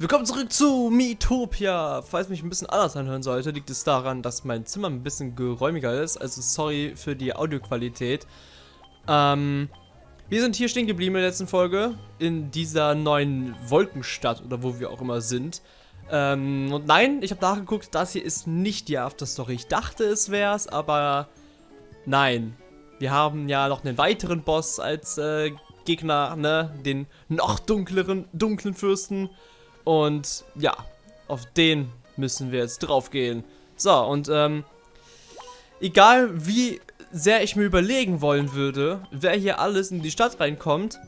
Willkommen zurück zu Miitopia. Falls mich ein bisschen anders anhören sollte, liegt es daran, dass mein Zimmer ein bisschen geräumiger ist. Also sorry für die Audioqualität. Ähm, wir sind hier stehen geblieben in der letzten Folge. In dieser neuen Wolkenstadt oder wo wir auch immer sind. Ähm, und nein, ich habe nachgeguckt, das hier ist nicht die Afterstory. Ich dachte, es wäre es, aber nein. Wir haben ja noch einen weiteren Boss als äh, Gegner, ne? Den noch dunkleren, dunklen Fürsten. Und ja, auf den müssen wir jetzt drauf gehen. So, und ähm, egal wie sehr ich mir überlegen wollen würde, wer hier alles in die Stadt reinkommt,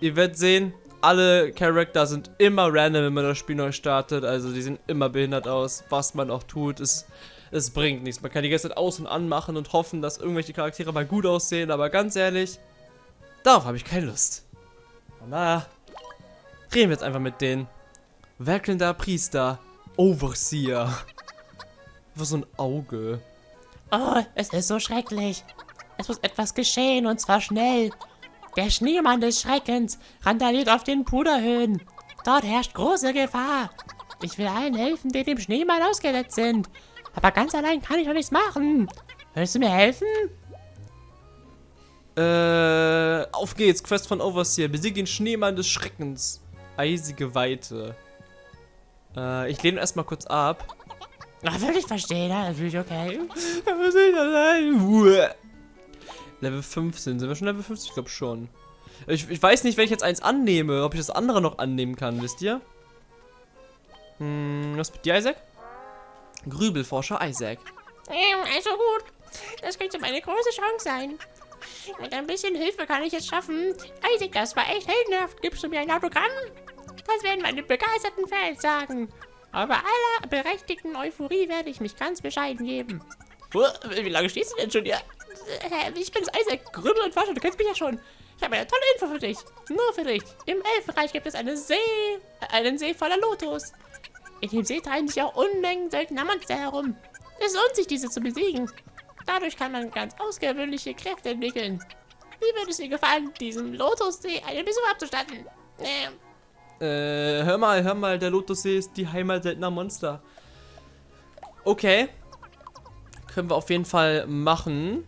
ihr werdet sehen, alle Charakter sind immer random, wenn man das Spiel neu startet. Also die sehen immer behindert aus, was man auch tut. Es, es bringt nichts. Man kann die Zeit aus- und anmachen und hoffen, dass irgendwelche Charaktere mal gut aussehen. Aber ganz ehrlich, darauf habe ich keine Lust. Na, reden wir jetzt einfach mit denen. Werkelnder Priester. Overseer. Was so ein Auge. Oh, es ist so schrecklich. Es muss etwas geschehen und zwar schnell. Der Schneemann des Schreckens randaliert auf den Puderhöhen. Dort herrscht große Gefahr. Ich will allen helfen, die dem Schneemann ausgesetzt sind. Aber ganz allein kann ich noch nichts machen. Willst du mir helfen? Äh, auf geht's. Quest von Overseer. Besiege den Schneemann des Schreckens. Eisige Weite. Äh, ich lehne erstmal kurz ab. Ach, würde ich verstehen, natürlich okay. Wir sind allein. Level 15. Sind wir schon Level 50? Ich glaube schon. Ich, ich weiß nicht, wenn ich jetzt eins annehme, ob ich das andere noch annehmen kann, wisst ihr? Hm, was mit dir, Isaac? Grübelforscher Isaac. Ähm, also gut. Das könnte meine große Chance sein. Mit ein bisschen Hilfe kann ich es schaffen. Isaac, das war echt heldenhaft. Gibst du mir ein Autogramm? Das werden meine begeisterten Fans sagen. Aber aller berechtigten Euphorie werde ich mich ganz bescheiden geben. Wie lange stehst du denn schon hier? Äh, Ich bin's Isaac, Grübel und Forscher, du kennst mich ja schon. Ich habe eine tolle Info für dich. Nur für dich. Im Elfenreich gibt es eine See, äh, einen See voller Lotus. In dem See treiben sich auch Unmengen seltener Monster herum. Es lohnt sich, diese zu besiegen. Dadurch kann man ganz außergewöhnliche Kräfte entwickeln. Wie würde es dir gefallen, diesem Lotussee einen Besuch abzustatten? Ähm, Äh, hör mal, hör mal, der Lotussee ist die Heimat seltener Monster. Okay. Können wir auf jeden Fall machen.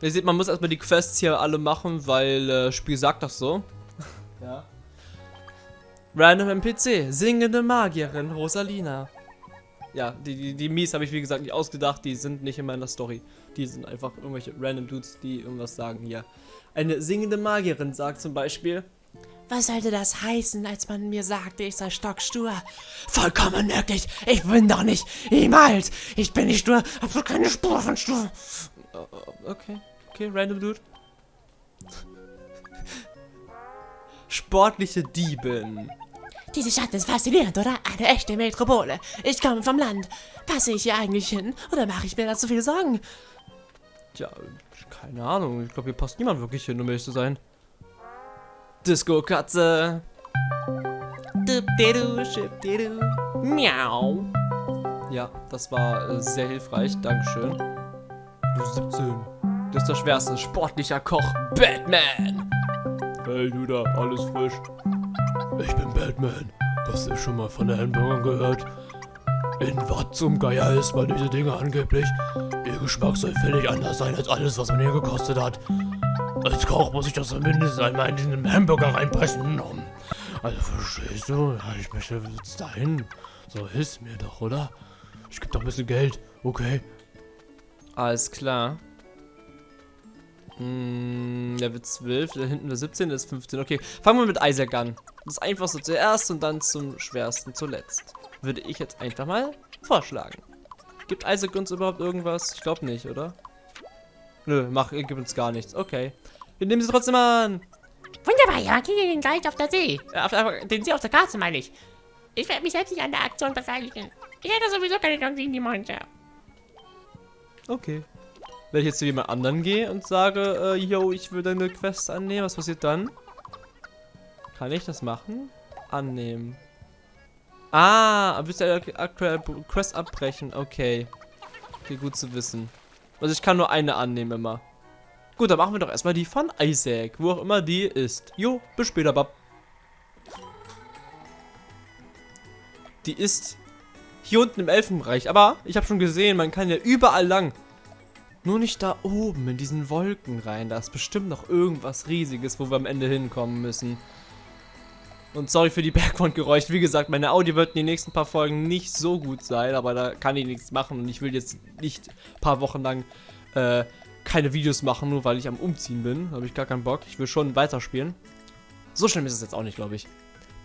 Ihr seht, man muss erstmal die Quests hier alle machen, weil äh, das Spiel sagt das so. ja. Random NPC, singende Magierin Rosalina. Ja, die, die, die Mies habe ich wie gesagt nicht ausgedacht, die sind nicht in meiner Story. Die sind einfach irgendwelche random Dudes, die irgendwas sagen hier. Eine singende Magierin sagt zum Beispiel, was sollte das heißen, als man mir sagte, ich sei stockstur? Vollkommen möglich. Ich bin doch nicht niemals. Ich bin nicht stur. Hab keine Spur von stur. Äh, Okay, okay, random Dude. Sportliche Diebin. Diese Stadt ist faszinierend, oder? Eine echte Metropole. Ich komme vom Land. Passe ich hier eigentlich hin? Oder mache ich mir da zu viele Sorgen? Tja, keine Ahnung. Ich glaube, hier passt niemand wirklich hin, um ehrlich zu sein. Disco-Katze. Dupdidu, schipdidu. Miau. Ja, das war äh, sehr hilfreich. Dankeschön. Du 17. Das ist der schwerste. Sportlicher Koch. Batman. Hey du da, alles frisch? Ich bin Batman. Hast du schon mal von den Hamburgern gehört? In was zum Geier isst man diese Dinge angeblich? Ihr Geschmack soll völlig anders sein als alles, was man hier gekostet hat. Als Koch muss ich das zumindest einmal in den Hamburger reinpressen. Also verstehst du? Ja, ich möchte jetzt dahin. So hilfst mir doch, oder? Ich geb doch ein bisschen Geld, okay? Alles klar. Hm, Level 12, da hinten der 17, das ist 15. Okay, fangen wir mit Isaac an. Das einfachste zuerst und dann zum schwersten zuletzt. Würde ich jetzt einfach mal vorschlagen. Gibt Isaac uns überhaupt irgendwas? Ich glaube nicht, oder? Nö, mach, gibt uns gar nichts. Okay. Wir nehmen sie trotzdem an. Wunderbar, ja, gegen gleich auf der See. Äh, Auf, auf, den See auf der Karte, meine ich. Ich werde mich selbst nicht an der Aktion beteiligen. Ich hätte sowieso keine Chance gegen die Monster. Okay. Wenn ich jetzt zu jemand anderen gehe und sage, äh, yo, ich will deine Quest annehmen, was passiert dann? Kann ich das machen? Annehmen. Ah, willst du eine aktuelle Quest abbrechen? Okay. Okay, gut zu wissen. Also ich kann nur eine annehmen immer. Gut, dann machen wir doch erstmal die von Isaac, wo auch immer die ist. Jo, bis später, Bab. die ist hier unten im Elfenbereich. Aber ich habe schon gesehen, man kann ja überall lang. Nur nicht da oben in diesen Wolken rein. Da ist bestimmt noch irgendwas Riesiges, wo wir am Ende hinkommen müssen. Und sorry für die Background-Geräusche. Wie gesagt, meine Audio wird in den nächsten paar Folgen nicht so gut sein, aber da kann ich nichts machen. Und ich will jetzt nicht ein paar Wochen lang äh, keine Videos machen, nur weil ich am Umziehen bin. Da habe ich gar keinen Bock. Ich will schon weiterspielen. So schlimm ist es jetzt auch nicht, glaube ich.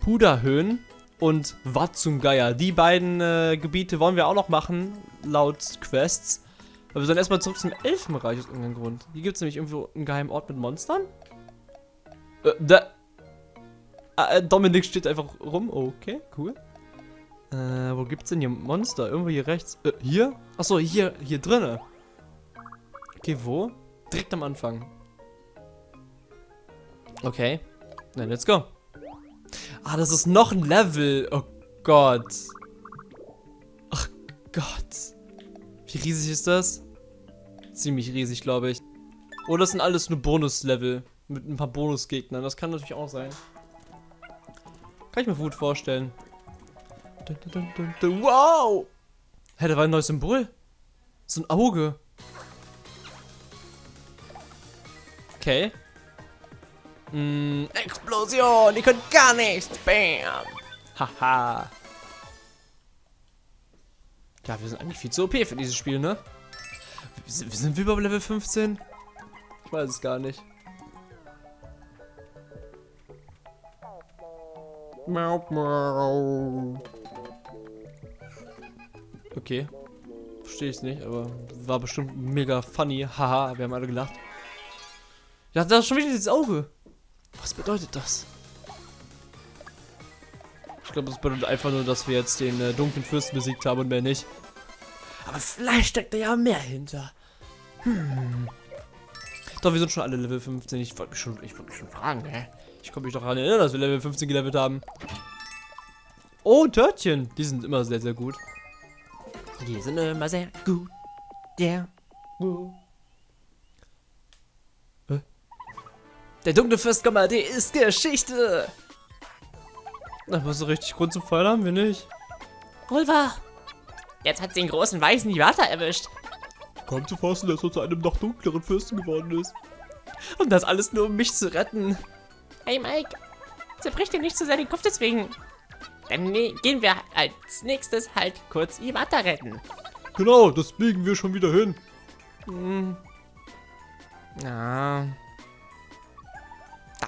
Puderhöhen und Wat zum Geier. Die beiden äh, Gebiete wollen wir auch noch machen, laut Quests. Aber wir sollen erstmal zurück zum Elfenreich aus irgendeinem Grund. Hier gibt es nämlich irgendwo einen geheimen Ort mit Monstern. Äh, da. Äh, Dominik steht einfach rum. Okay, cool. Äh, wo gibt's denn hier Monster? Irgendwo hier rechts. Äh, hier? Achso, hier, hier drinnen. Okay, wo? Direkt am Anfang. Okay. Dann let's go. Ah, das ist noch ein Level. Oh Gott. Ach Gott. Wie riesig ist das? Ziemlich riesig, glaube ich. Oder das sind alles nur Bonuslevel. Mit ein paar Bonusgegnern. Das kann natürlich auch sein. Kann ich mir gut vorstellen. Wow! Hä, da war ein neues Symbol. So ein Auge. Okay. Mm, Explosion! Ihr könnt gar nichts! Bam! Haha. Ja, wir sind eigentlich viel zu OP für dieses Spiel, ne? Sind, wir sind wir über Level 15? Ich weiß es gar nicht. Okay. Verstehe ich nicht, aber war bestimmt mega funny. Haha, wir haben alle gelacht. Ja, da ist schon wieder dieses Auge. Was bedeutet das? Ich glaube, das bedeutet einfach nur, dass wir jetzt den äh, dunklen Fürsten besiegt haben und mehr nicht. Aber vielleicht steckt da ja mehr hinter. Hm. Doch, wir sind schon alle Level 15. Ich wollte mich schon, ich wollte mich schon fragen, hä? Ich komme mich doch daran erinnern, dass wir Level 15 gelevelt haben. Oh, Törtchen. Die sind immer sehr, sehr gut. Die sind immer sehr gut. Ja. Yeah. Der dunkle Fürst Gommadé ist Geschichte. Aber so richtig Grund zum Feiern haben wir nicht. Pulver. Jetzt hat sie den großen weißen Iwata erwischt. Kaum zu fassen, dass er zu einem noch dunkleren Fürsten geworden ist. Und das alles nur, um mich zu retten. Hey Mike, zerbrich dir nicht zu sehr den Kopf deswegen. Dann ne gehen wir als nächstes halt kurz Iwata retten. Genau, das biegen wir schon wieder hin. Hm. Ja.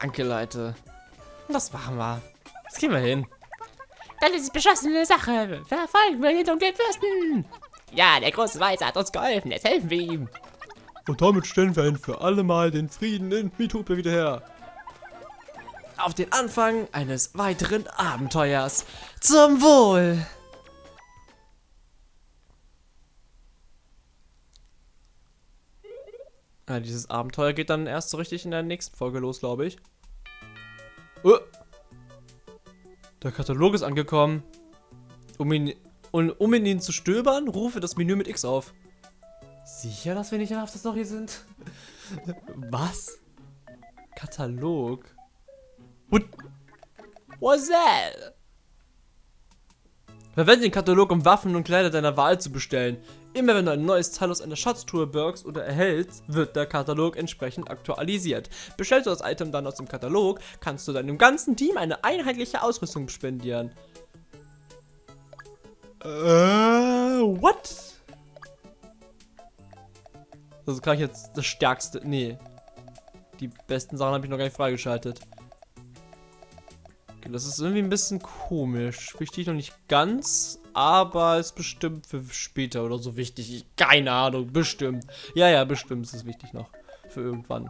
Danke, Leute. Das machen wir. Das gehen wir hin. Dann ist es beschlossene Sache. Verfolgen wir den dunklen Fürsten. Ja, der große Weiße hat uns geholfen. Jetzt helfen wir ihm. Und damit stellen wir ein für alle Mal den Frieden in Mitopia wieder her. Auf den Anfang eines weiteren Abenteuers. Zum Wohl! Ja, dieses Abenteuer geht dann erst so richtig in der nächsten Folge los, glaube ich. Oh. Der Katalog ist angekommen. Um ihn, um, um in ihn zu stöbern, rufe das Menü mit X auf. Sicher, dass wir nicht auf der Story sind? Was? Katalog? What? What's that? Verwende den Katalog, um Waffen und Kleider deiner Wahl zu bestellen. Immer wenn du ein neues Teil aus einer Schatztruhe birgst oder erhältst, wird der Katalog entsprechend aktualisiert. Bestellst du das Item dann aus dem Katalog, kannst du deinem ganzen Team eine einheitliche Ausrüstung spendieren. Äh, what? Also kann ich jetzt das stärkste. Nee. Die besten Sachen habe ich noch gar nicht freigeschaltet. Okay, das ist irgendwie ein bisschen komisch. Ich noch nicht ganz, aber ist bestimmt für später oder so wichtig. Ich, keine Ahnung, bestimmt. Ja, ja, bestimmt ist es wichtig noch. Für irgendwann.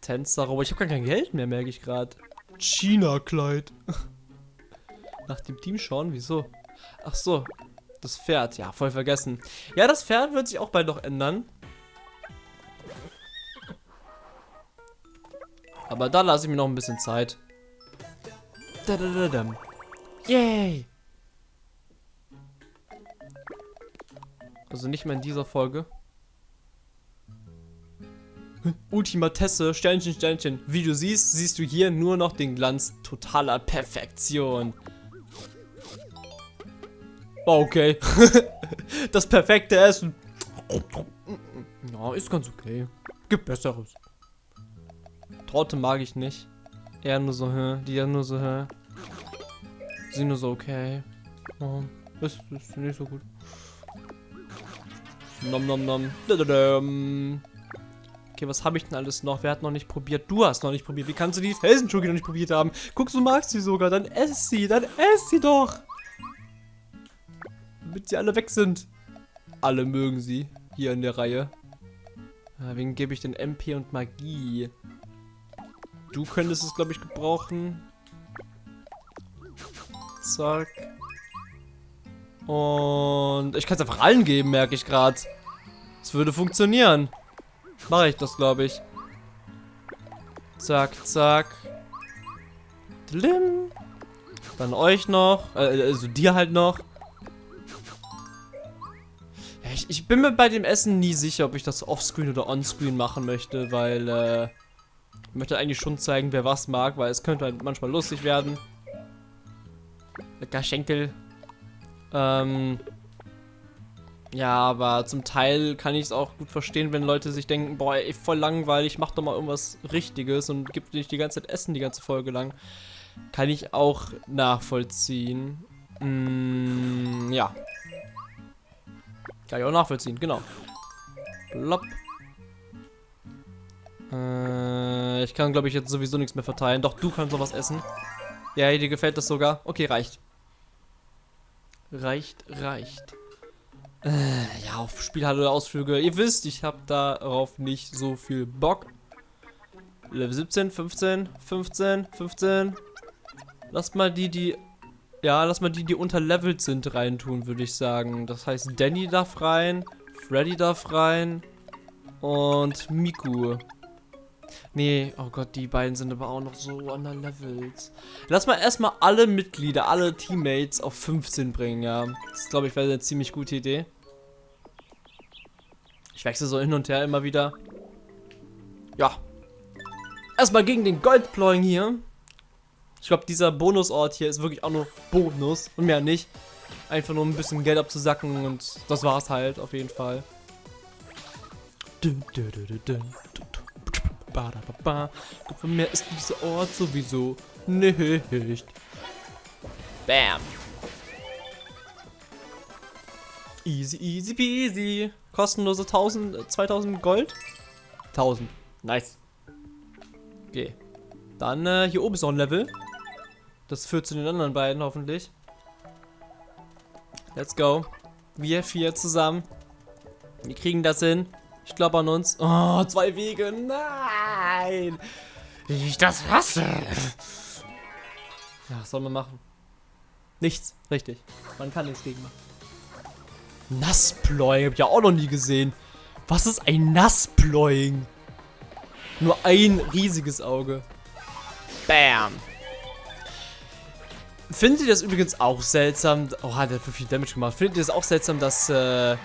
Tänzer, aber ich habe gar kein Geld mehr, merke ich gerade. China-Kleid. Nach dem Team schauen, wieso? Ach so, das Pferd, ja, voll vergessen. Ja, das Pferd wird sich auch bald noch ändern. Aber da lasse ich mir noch ein bisschen Zeit. Da, da, da, da. Yay! Also nicht mehr in dieser Folge. Ultimatesse, Sternchen, Sternchen. Wie du siehst, siehst du hier nur noch den Glanz totaler Perfektion. War okay. das perfekte Essen. Ja, ist ganz okay. Gibt Besseres. Torte mag ich nicht. Eher nur so, hä? Die ja nur so, hä? Sie nur so, okay. Oh, ist, ist nicht so gut. Nom nom nom. Okay, was habe ich denn alles noch? Wer hat noch nicht probiert? Du hast noch nicht probiert. Wie kannst du die Felsenschoki noch nicht probiert haben? Guckst du, magst sie sogar. Dann ess sie. Dann ess sie doch. Damit sie alle weg sind. Alle mögen sie. Hier in der Reihe. Ja, wen gebe ich denn MP und Magie? Du könntest es, glaube ich, gebrauchen. Zack. Und ich kann es einfach allen geben, merke ich gerade. Es würde funktionieren. Mache ich das, glaube ich. Zack, zack. Dlim. Dann euch noch. Äh, also dir halt noch. Ich, ich bin mir bei dem Essen nie sicher, ob ich das offscreen oder onscreen machen möchte, weil äh, ich möchte eigentlich schon zeigen, wer was mag, weil es könnte halt manchmal lustig werden. Lecker Schenkel. Ähm, ja, aber zum Teil kann ich es auch gut verstehen, wenn Leute sich denken, boah, ey, voll langweilig, mach doch mal irgendwas Richtiges und gib nicht die ganze Zeit Essen die ganze Folge lang. Kann ich auch nachvollziehen. Mm, ja. Kann ich auch nachvollziehen, genau. Blopp. Äh, ich kann, glaube ich, jetzt sowieso nichts mehr verteilen. Doch, du kannst noch was essen. Ja, dir gefällt das sogar. Okay, reicht. Reicht, reicht. Äh, ja, auf Spielhalle-Ausflüge. Ihr wisst, ich habe darauf nicht so viel Bock. Level 17, 15, 15, 15. Lass mal die, die... Ja, lass mal die, die unterlevelt sind, reintun, würde ich sagen. Das heißt, Danny darf rein, Freddy darf rein und Miku. Nee, oh Gott, die beiden sind aber auch noch so underlevelt. Lass mal erstmal alle Mitglieder, alle Teammates auf 15 bringen, ja. Das glaube ich wäre eine ziemlich gute Idee. Ich wechsle so hin und her immer wieder. Ja. Erstmal gegen den Goldploing hier. Ich glaube, dieser Bonusort hier ist wirklich auch nur Bonus und mehr nicht. Einfach nur ein bisschen Geld abzusacken und das war's halt auf jeden Fall. Von mir ist dieser Ort sowieso nicht. Bam. Easy, easy peasy. Kostenlose 1000, 2000 Gold. 1000. Nice. Okay. Dann, äh, hier oben ist noch ein Level. Das führt zu den anderen beiden hoffentlich. Let's go. Wir vier zusammen. Wir kriegen das hin. Ich glaube an uns. Oh, zwei Wege. Nein. Ich das hasse. Ja, was soll man machen? Nichts. Richtig. Man kann nichts gegen machen. Nassploying. Hab ich ja auch noch nie gesehen. Was ist ein Nassploying? Nur ein riesiges Auge. Bam. Findet ihr das übrigens auch seltsam? Oh, hat er für viel Damage gemacht. Findet ihr das auch seltsam, dass äh,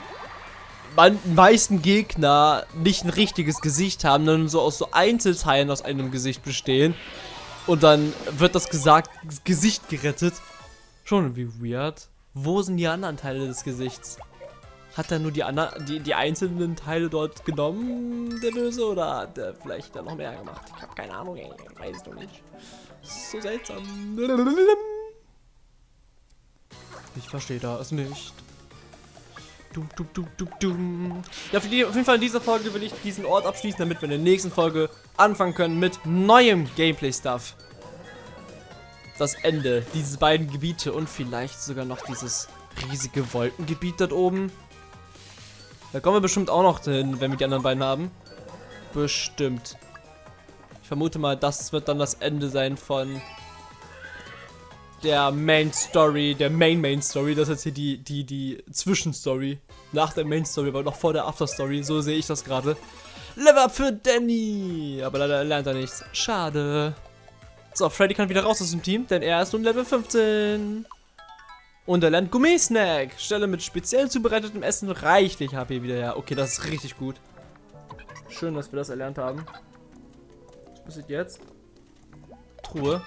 meisten Gegner nicht ein richtiges Gesicht haben, sondern so aus so Einzelteilen aus einem Gesicht bestehen? Und dann wird das gesagt, Gesicht gerettet. Schon irgendwie weird. Wo sind die anderen Teile des Gesichts? Hat er nur die, die, die einzelnen Teile dort genommen, der Böse? Oder hat er vielleicht da noch mehr gemacht? Ich habe keine Ahnung, ey. Weiß doch nicht. So seltsam. Ich verstehe das nicht. Dum, dum, dum, dum, dum. Ja, die, auf jeden Fall in dieser Folge will ich diesen Ort abschließen, damit wir in der nächsten Folge anfangen können mit neuem Gameplay-Stuff. Das Ende, diese beiden Gebiete und vielleicht sogar noch dieses riesige Wolkengebiet dort oben. Da kommen wir bestimmt auch noch hin, wenn wir die anderen beiden haben. Bestimmt. Ich vermute mal, das wird dann das Ende sein von der Main Story, der Main Main Story. Das ist jetzt hier die, die, die Zwischenstory. Nach der Main Story, aber noch vor der After Story. So sehe ich das gerade. Level up für Danny. Aber leider lernt er nichts. Schade. So, Freddy kann wieder raus aus dem Team, denn er ist nun Level 15. Und er lernt Gummisnack. Stelle mit speziell zubereitetem Essen reichlich HP wieder her. Okay, das ist richtig gut. Schön, dass wir das erlernt haben. Was passiert jetzt? Truhe.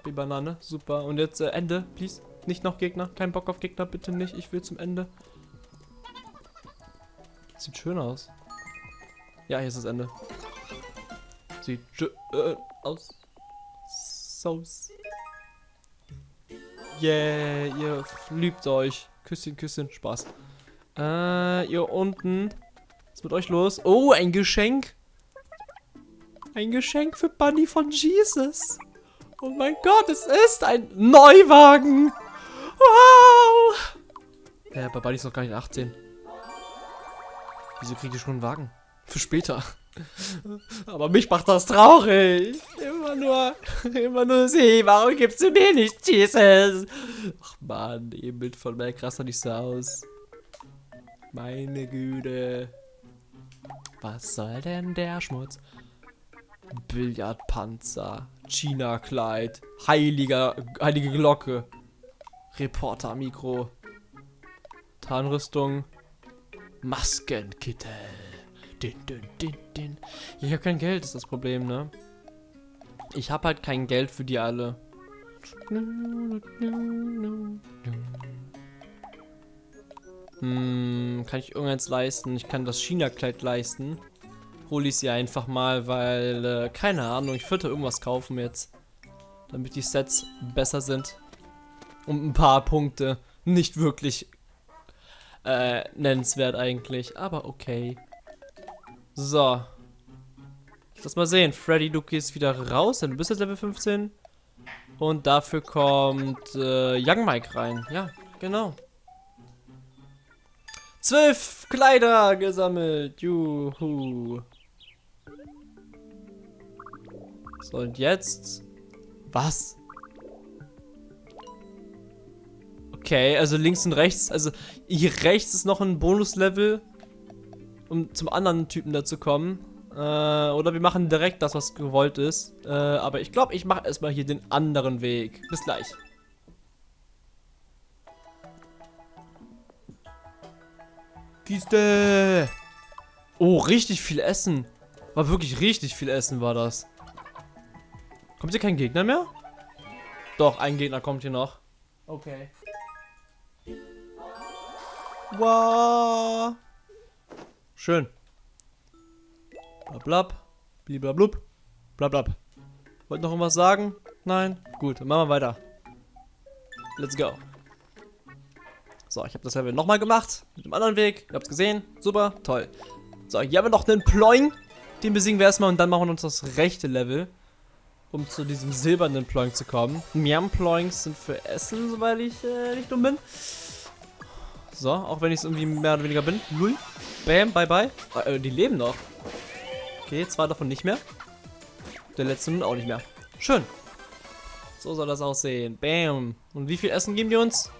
HP Banane. Super. Und jetzt äh, Ende, please. Nicht noch Gegner. Kein Bock auf Gegner, bitte nicht. Ich will zum Ende. Sieht schön aus. Ja, hier ist das Ende. Sieht schön aus. Sauce. Yeah, ihr liebt euch. Küsschen, Küsschen, Spaß. Äh, ihr unten. Was ist mit euch los? Oh, ein Geschenk. Ein Geschenk für Bunny von Jesus. Oh mein Gott, es ist ein Neuwagen. Wow. Äh, bei Bunny ist noch gar nicht 18. Wieso kriegt ihr schon einen Wagen? Für später. Aber mich macht das traurig. Immer nur, immer nur sie. Warum gibst du mir nicht Jesus? Ach man, ihr Bild von Mac rastet nicht so aus. Meine Güte. Was soll denn der Schmutz? Billardpanzer, China-Kleid, heiliger, heilige Glocke, Reporter-Mikro, Tarnrüstung, Maskenkittel. Din, din, din, din. Ich habe kein Geld, ist das Problem, ne? Ich habe halt kein Geld für die alle. Hm, kann ich irgendeins leisten? Ich kann das China-Kleid leisten. Hole ich sie einfach mal, weil, äh, keine Ahnung, ich würde irgendwas kaufen jetzt. Damit die Sets besser sind. Um ein paar Punkte. Nicht wirklich äh, nennenswert eigentlich, aber okay. So. Lass mal sehen. Freddy, du gehst wieder raus, denn du bist jetzt Level 15. Und dafür kommt äh, Young Mike rein. Ja, genau. Zwölf Kleider gesammelt. Juhu. So, und jetzt... Was? Okay, also links und rechts. Also hier rechts ist noch ein Bonuslevel, um zum anderen Typen da zu kommen. Äh, oder wir machen direkt das, was gewollt ist. Äh, aber ich glaube, ich mache erstmal hier den anderen Weg. Bis gleich. Kiste! Oh, richtig viel Essen. War wirklich richtig viel Essen, war das. Kommt hier kein Gegner mehr? Doch, ein Gegner kommt hier noch. Okay. Wow. Schön. Blablab. Bliblablub. Blablab. Wollt noch irgendwas sagen? Nein? Gut, dann machen wir weiter. Let's go. So, ich habe das Level nochmal gemacht. Mit dem anderen Weg. Ihr habt es gesehen. Super, toll. So, hier haben wir noch einen Ploing. Den besiegen wir erstmal und dann machen wir uns das rechte Level. Um zu diesem silbernen Ploing zu kommen. Miam Ploings sind für Essen, soweit ich äh, nicht dumm bin. So, auch wenn ich es irgendwie mehr oder weniger bin. Lull. Bam, bye bye. Äh, die leben noch. Okay, zwei davon nicht mehr. Der letzte nun auch nicht mehr. Schön. So soll das aussehen. Bam. Und wie viel Essen geben die uns?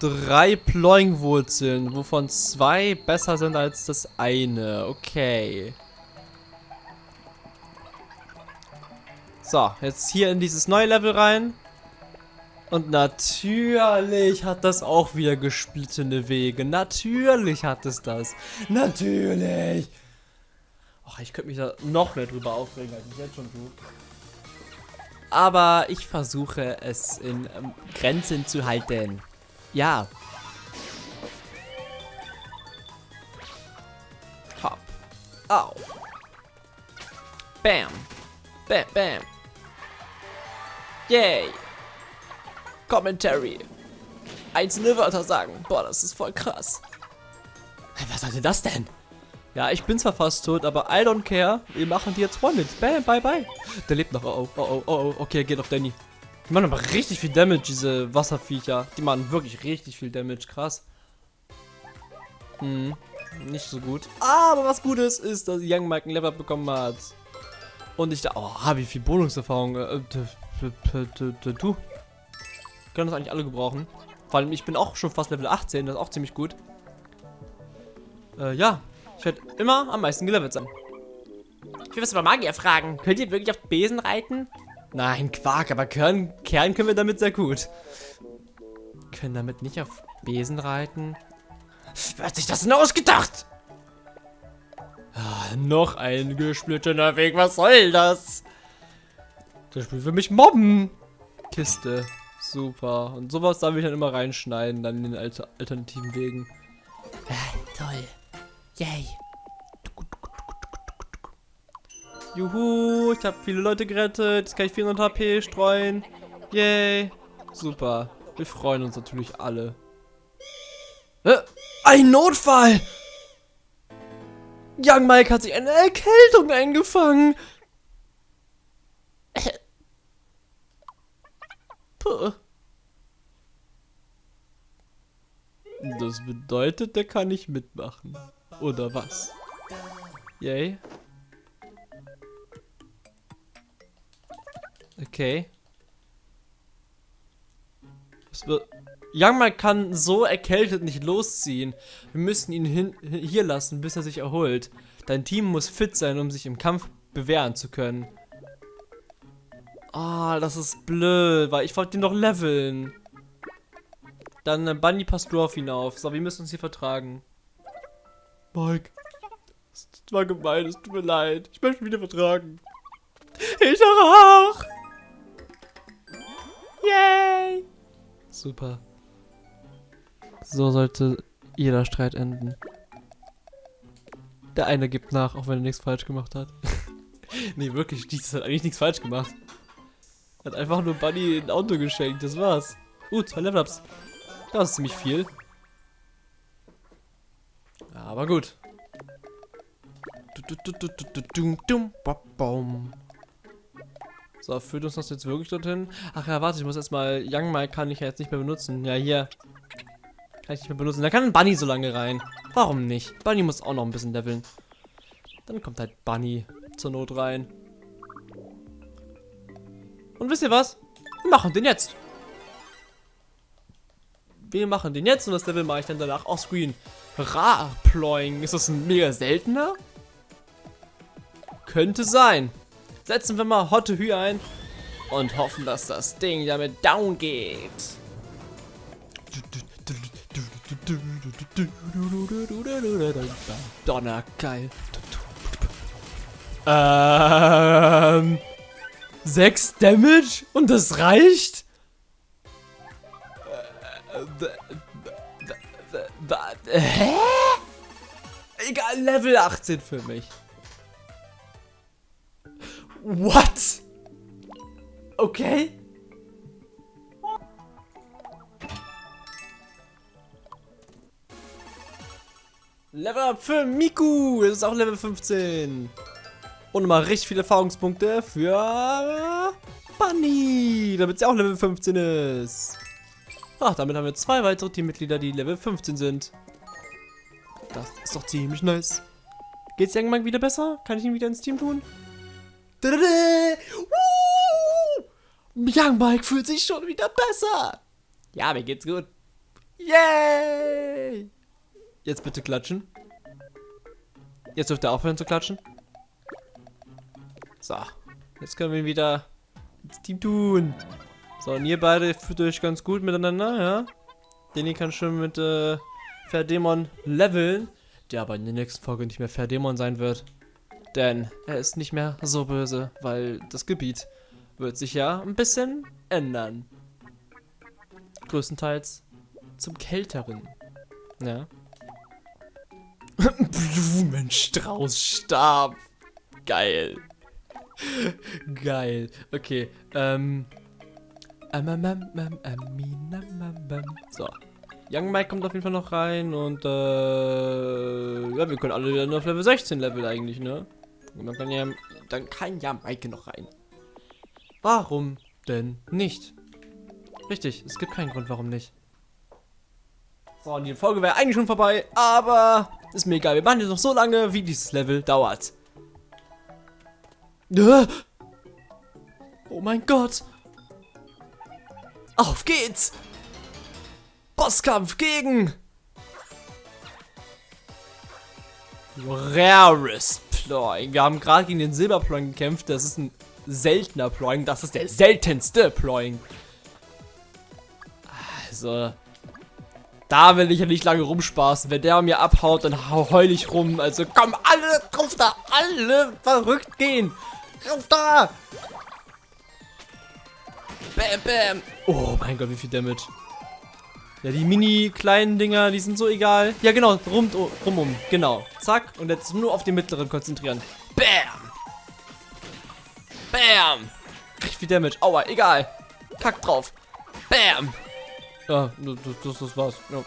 Drei Ploing-Wurzeln, wovon zwei besser sind als das eine. Okay. So, jetzt hier in dieses neue Level rein. Und natürlich hat das auch wieder gesplittene Wege. Natürlich hat es das. Natürlich. Och, ich könnte mich da noch mehr drüber aufregen, als ich jetzt schon tue. Aber ich versuche es in ähm, Grenzen zu halten. Ja. Hopp. Au. Bam. Bam, bam. Yay. Commentary. Einzelne Wörter sagen. Boah, das ist voll krass. Was sollte das denn? Ja, ich bin zwar fast tot, aber I don't care. Wir machen die jetzt One Bam, bye, bye. Der lebt noch. Oh, oh, oh, oh, oh. Okay, geht auf Danny. Die machen aber richtig viel Damage, diese Wasserviecher. Die machen wirklich richtig viel Damage. Krass. Hm, nicht so gut. Aber was gut ist, ist, dass Young Mike ein Level bekommen hat. Und ich da... Oh, wie viel Bonuserfahrung. Äh, du. Können das eigentlich alle gebrauchen. Vor allem, ich bin auch schon fast Level 18. Das ist auch ziemlich gut. Äh, ja. Ich werde immer am meisten gelevelt sein. Ich will was über Magier fragen. Könnt ihr wirklich auf Besen reiten? Nein, Quark, aber Kern, Kern können wir damit sehr gut. Können damit nicht auf Besen reiten? Wer hat sich das denn ausgedacht? Ah, noch ein gesplittener Weg, was soll das? Das Spiel will mich mobben. Kiste. Super. Und sowas darf ich dann immer reinschneiden, dann in den alter alternativen Wegen. Toll. Yay. Juhu, ich habe viele Leute gerettet. Jetzt kann ich 400 HP streuen. Yay. Super. Wir freuen uns natürlich alle. Äh, ein Notfall! Young Mike hat sich eine Erkältung eingefangen. Puh. Das bedeutet, der kann nicht mitmachen. Oder was? Yay. Okay. Was wird... Young Mike kann so erkältet nicht losziehen. Wir müssen ihn hin, hier lassen, bis er sich erholt. Dein Team muss fit sein, um sich im Kampf bewähren zu können. Ah, das ist blöd, weil ich wollte ihn doch leveln. Dann äh, Bunny passt du auf ihn auf. So, wir müssen uns hier vertragen. Mike. Es war gemein, es tut mir leid. Ich möchte mich wieder vertragen. Ich auch. Yay. Super. So sollte jeder Streit enden. Der eine gibt nach, auch wenn er nichts falsch gemacht hat. nee, wirklich, dieses hat eigentlich nichts falsch gemacht. Hat einfach nur Bunny ein Auto geschenkt, das war's. Uh, zwei Level-Ups. Das ist ziemlich viel. Aber gut. So, führt uns das jetzt wirklich dorthin? Ach ja, warte, ich muss erstmal... Young Mike kann ich ja jetzt nicht mehr benutzen. Ja, hier. Kann ich nicht mehr benutzen. Da kann Bunny so lange rein. Warum nicht? Bunny muss auch noch ein bisschen leveln. Dann kommt halt Bunny zur Not rein. Und wisst ihr was? Wir machen den jetzt. Wir machen den jetzt und das Level mache ich dann danach offscreen. Ra-Ploying. Ist das ein mega seltener? Könnte sein. Setzen wir mal Hotte Hü ein und hoffen, dass das Ding damit down geht. Donnergeil. Ähm. 6 Damage? Und das reicht? Hä? Egal, Level 18 für mich. What? Okay. Level up für Miku. Das ist auch Level 15. Und mal richtig viele Erfahrungspunkte für Bunny, damit sie auch Level 15 ist. Ach, damit haben wir zwei weitere Teammitglieder, die Level 15 sind. Das ist doch ziemlich nice. Geht's irgendwann wieder besser? Kann ich ihn wieder ins Team tun? Young Mike fühlt sich schon wieder besser. Ja, mir geht's gut. Yay! Jetzt bitte klatschen. Jetzt dürft ihr aufhören zu klatschen. So. Jetzt können wir ihn wieder ins Team tun. So, und ihr beide fühlt euch ganz gut miteinander, ja? Denny kann schon mit äh, Ferdemon leveln, der aber in der nächsten Folge nicht mehr Ferdemon sein wird. Denn er ist nicht mehr so böse, weil das Gebiet wird sich ja ein bisschen ändern. Größtenteils zum Kälteren. Ja. Blumenstraußstab. Geil. Geil. Okay. Ähm. So. Young Mike kommt auf jeden Fall noch rein und äh, ja, wir können alle dann auf Level 16 Level eigentlich, ne? Und dann kann ja, dann kann ja Maike noch rein. Warum denn nicht? Richtig, es gibt keinen Grund, warum nicht. So, und die Folge wäre eigentlich schon vorbei, aber ist mir egal. Wir machen jetzt noch so lange, wie dieses Level dauert. Oh mein Gott. Auf geht's. Bosskampf gegen Rarest Ploy. Wir haben gerade gegen den Silberploying gekämpft. Das ist ein seltener Ploying. Das ist der seltenste Ploying. Also, da will ich ja nicht lange rumspaßen. Wenn der mir abhaut, dann heul ich rum. Also komm, alle drauf da, alle verrückt gehen. Drauf da. Bam, bam. Oh mein Gott, wie viel Damage. Ja, die mini kleinen Dinger, die sind so egal. Ja, genau, rum, rum, um. Genau. Zack. Und jetzt nur auf den mittleren konzentrieren. Bam! Bam! Richtig viel Damage. Aua, egal. Kack drauf. Bam! Ja, das, das, das war's. Ja.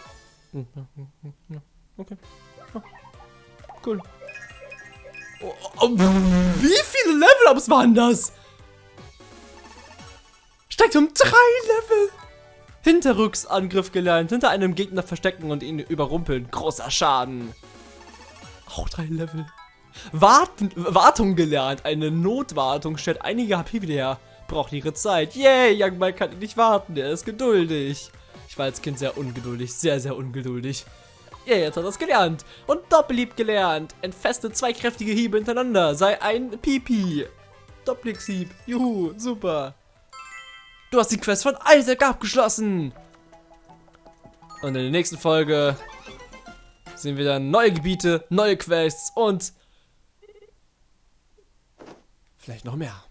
Okay. Ja. Cool. Oh, oh, wie viele Level-Ups waren das? Steigt um drei Level. Hinterrücksangriff gelernt. Hinter einem Gegner verstecken und ihn überrumpeln. Großer Schaden. Auch drei Level. Warten, Wartung gelernt. Eine Notwartung stellt einige HP wieder her. Braucht ihre Zeit. Yay, Young Mike kann nicht warten. Er ist geduldig. Ich war als Kind sehr ungeduldig. Sehr, sehr ungeduldig. Ja, jetzt hat er es gelernt. Und Doppelhieb gelernt. Entfeste zwei kräftige Hiebe hintereinander. Sei ein Pipi. Doppelhieb. Juhu, super. Du hast die Quest von Isaac abgeschlossen. Und in der nächsten Folge sehen wir dann neue Gebiete, neue Quests und vielleicht noch mehr.